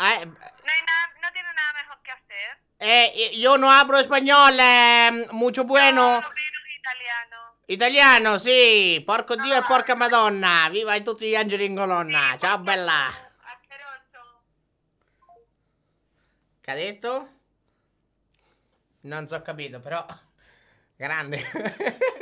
Eh, No, hay no tiene nada mejor que hacer. Eh, eh, yo no hablo español, eh, mucho bueno. No, menos italiano. Italiano, sì, porco dio e porca madonna. Viva tutti gli angeli in colonna. Ciao bella. Che ha detto? Non so capito, però. Grande.